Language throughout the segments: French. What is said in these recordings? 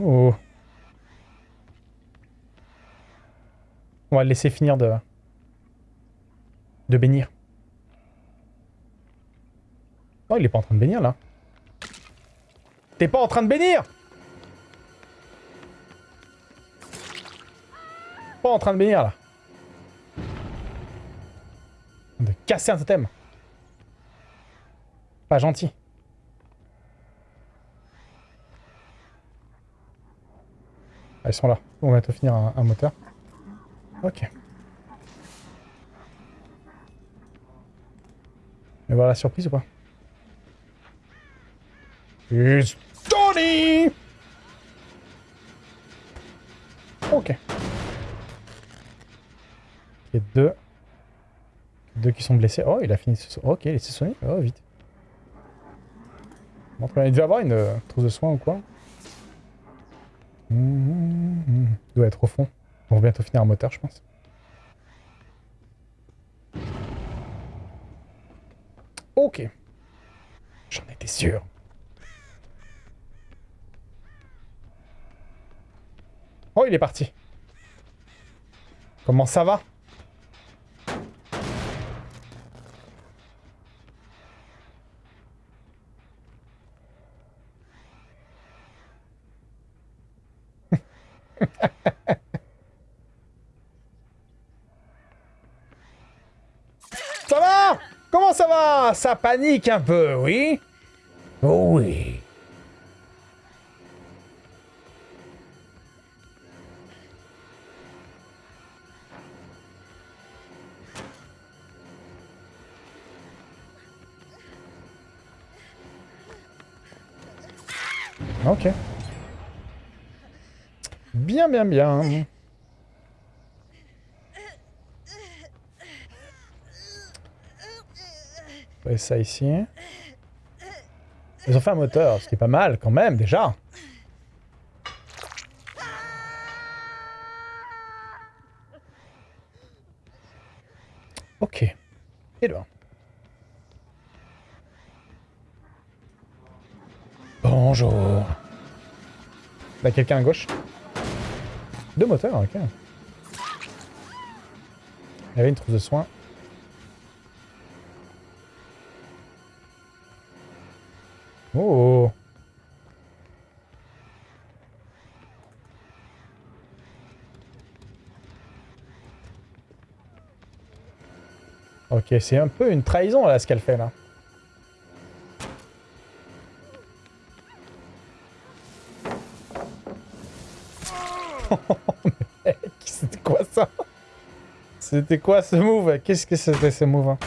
Oh. On va laisser finir de... de bénir. Oh, il est pas en train de bénir, là. T'es pas en train de bénir en train de bénir, là. De casser un totem. Pas gentil. Ah, ils sont là. On va bientôt finir un, moteur. Ok. Mais voir la surprise ou pas? It's Tony Il y a deux. Deux qui sont blessés. Oh, il a fini. Ok, il s'est soigné. Oh, vite. Il devait avoir une euh, trousse de soins ou quoi Il doit être au fond. On va bientôt finir un moteur, je pense. Ok. J'en étais sûr. Oh, il est parti. Comment ça va? Ça va? Comment ça va? Ça panique un peu, oui? Oh oui. Bien, bien, bien. Ouais, ça ici. Ils ont fait un moteur, ce qui est pas mal quand même, déjà. Ok. Et là. Bonjour. Là, quelqu'un à gauche? Deux moteurs, ok. Il y avait une trousse de soins. Oh Ok, c'est un peu une trahison là ce qu'elle fait là. Mec, c'était quoi ça? C'était quoi ce move? Qu'est-ce que c'était ce move hein?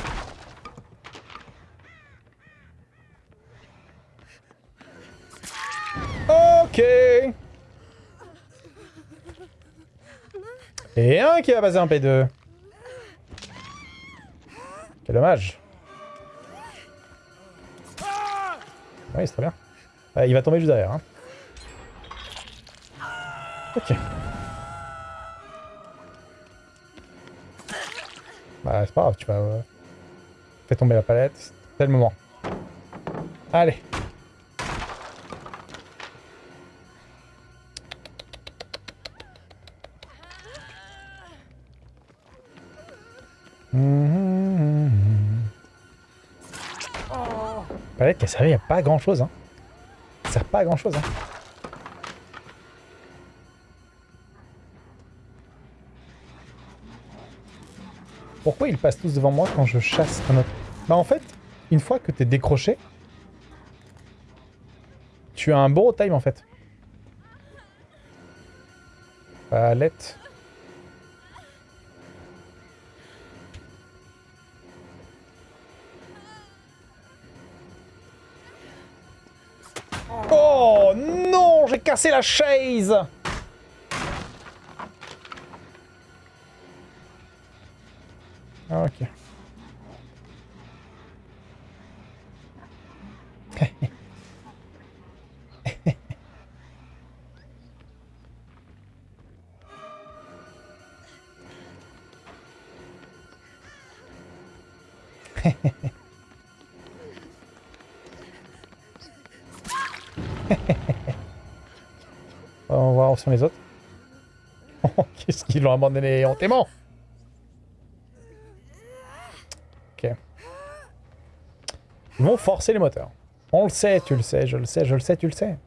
Ok Et un qui va passer en P2. Quel dommage. Oui, c'est très bien. il va tomber juste derrière. Hein. Ok. Bah, c'est pas grave, tu vas... Euh... Fais tomber la palette. C'est le moment. Allez. Palette qui a servi à pas grand chose. Hein. Ça sert pas à grand chose. Hein. Pourquoi ils passent tous devant moi quand je chasse un autre? Bah en fait, une fois que t'es décroché, tu as un bon time en fait. Palette. Oh non, j'ai cassé la chaise Ah, ok. On va voir sur les autres. Qu'est-ce qu'ils l'ont abandonné? Hontément vont forcer les moteurs. On le sait, tu le sais, je le sais, je le sais, tu le sais.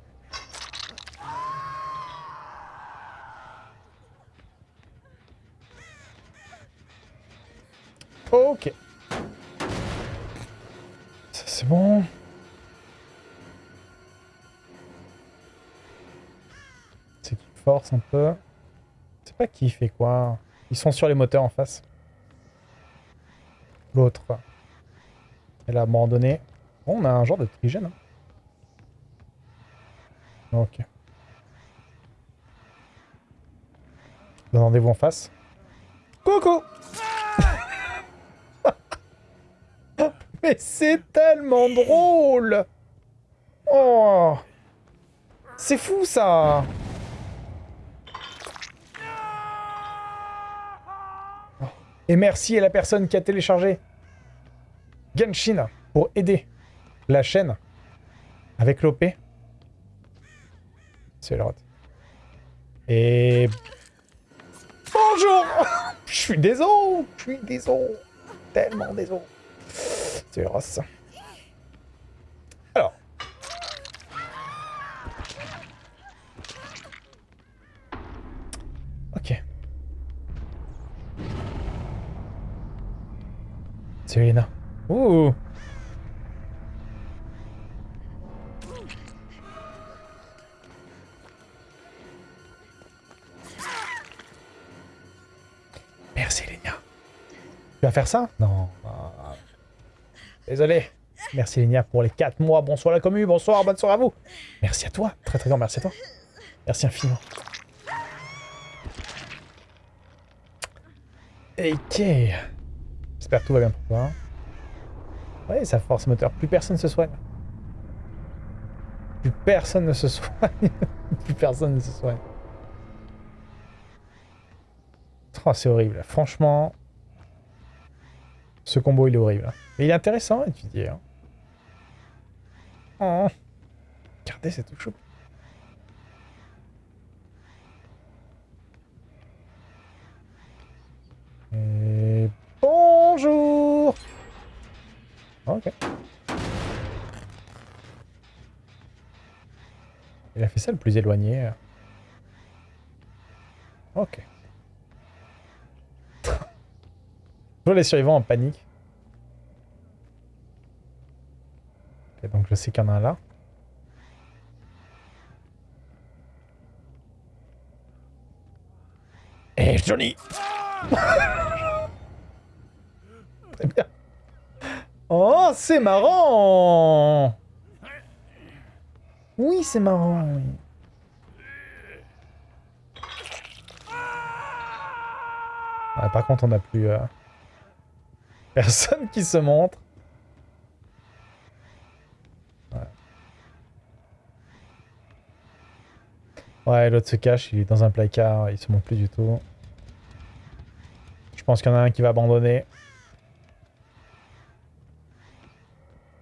Ok. Ça c'est bon. C'est qui force un peu. C'est pas qui fait quoi. Ils sont sur les moteurs en face. L'autre. Elle a abandonné. On a un genre de trigène. Hein. Ok. Rendez-vous en face? Coucou Mais c'est tellement drôle Oh C'est fou, ça Et merci à la personne qui a téléchargé Genshin pour aider la chaîne avec l'OP. C'est le Et... Bonjour Je suis désolé Je suis désolé Tellement désolé C'est Ross. Alors. Ok. C'est Tu vas faire ça? Non. Désolé. Merci Lénia pour les 4 mois. Bonsoir la commu, bonsoir, bonne soirée à vous. Merci à toi. Très très grand merci à toi. Merci infiniment. Ok. J'espère que tout va bien pour toi. Ouais, ça force moteur. Plus personne ne se soigne. Plus personne ne se soigne. Plus personne ne se soigne. Oh, c'est horrible. Franchement, ce combo, il est horrible. Mais il est intéressant à étudier. Hein. Oh. Regardez, c'est tout chaud. Bonjour Ok. Il a fait ça le plus éloigné. Ok. Les survivants en panique. Donc je sais qu'il y en a un là. Eh Johnny Très bien. Oh, c'est marrant Oui, c'est marrant, par contre, on n'a plus... Euh, personne qui se montre. Ouais, l'autre se cache, il est dans un placard, il se montre plus du tout. Je pense qu'il y en a un qui va abandonner.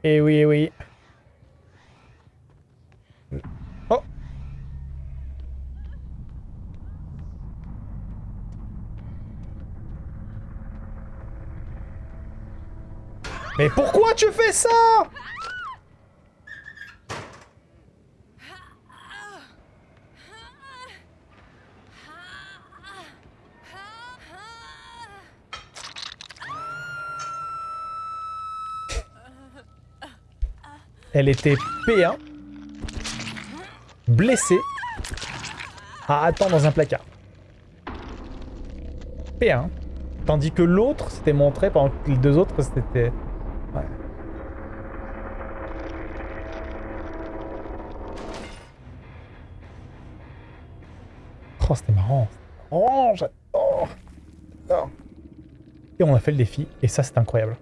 Eh oui, eh oui. Mais pourquoi tu fais ça? Elle était P1, blessée, à attendre dans un placard. P1. Tandis que l'autre s'était montré pendant que les deux autres c'était... Oh, c'était marrant. Oh, j'adore. Et on a fait le défi, et ça, c'est incroyable.